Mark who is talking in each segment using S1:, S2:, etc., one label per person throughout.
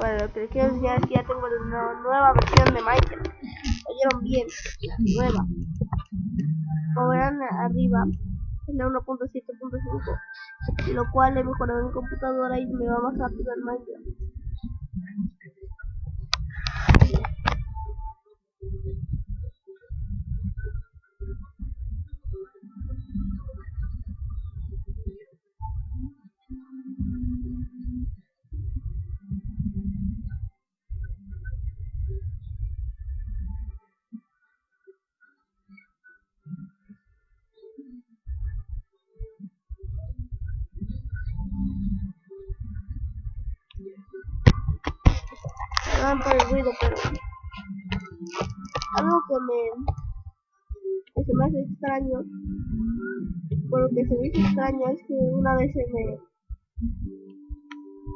S1: Bueno, lo que quiero enseñar es que ya tengo una nueva versión de Minecraft. Oyeron bien, nueva. Como verán arriba, es la 1.7.5, lo cual he mejorado en computadora y me va más rápido el Minecraft. Perdón por el ruido, pero algo que me que se me hace extraño, por lo que se me hizo extraño es que una vez se me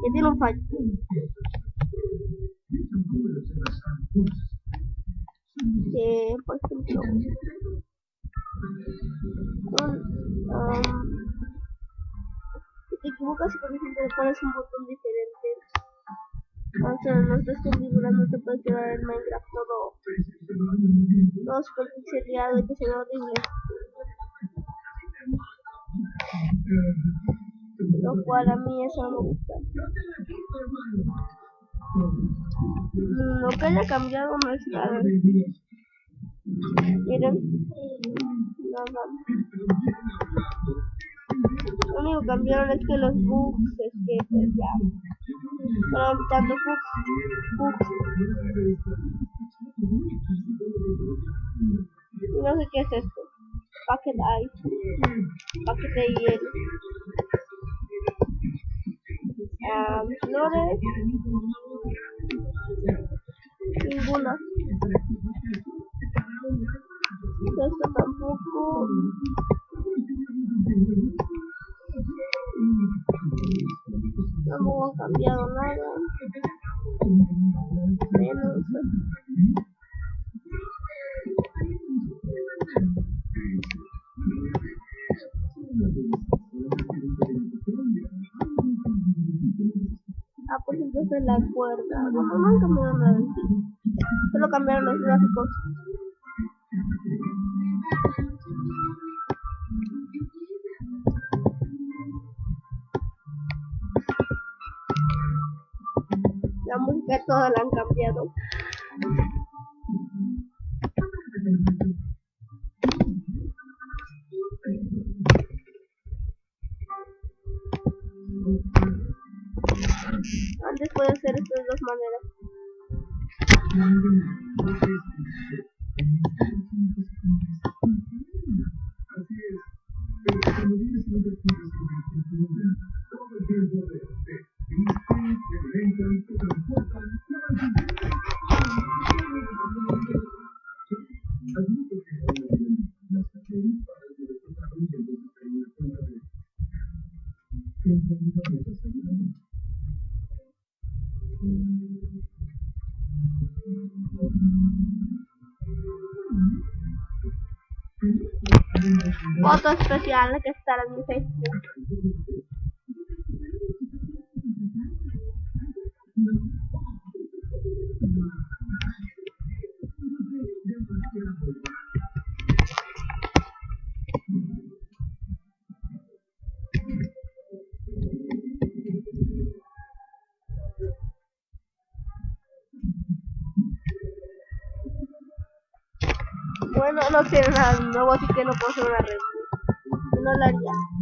S1: que tiene un fallo. Que por ejemplo um, si te equivocas y por ejemplo le pones un botón diferente entonces no estás configurando te puede quedar el Minecraft todo todo super pixelado y que se ve horrible lo cual a mí eso no me gusta. Lo que haya cambiado no es nada. Miren nada lo único que cambiaron es que los bugs es que pues ya bugs no sé qué es esto. Packet ice packet de hielo um, flores. Ninguna esto tampoco tampoco han cambiado nada. Menos. Ah pues entonces la cuerda. No, no han cambiado nada. En solo cambiaron los gráficos la música toda la han cambiado. Antes puede hacer esto de dos maneras foto speciale che sta la mia Facebook. Bueno, no tiene nada nuevo, así que no puedo hacer una review. No la haría.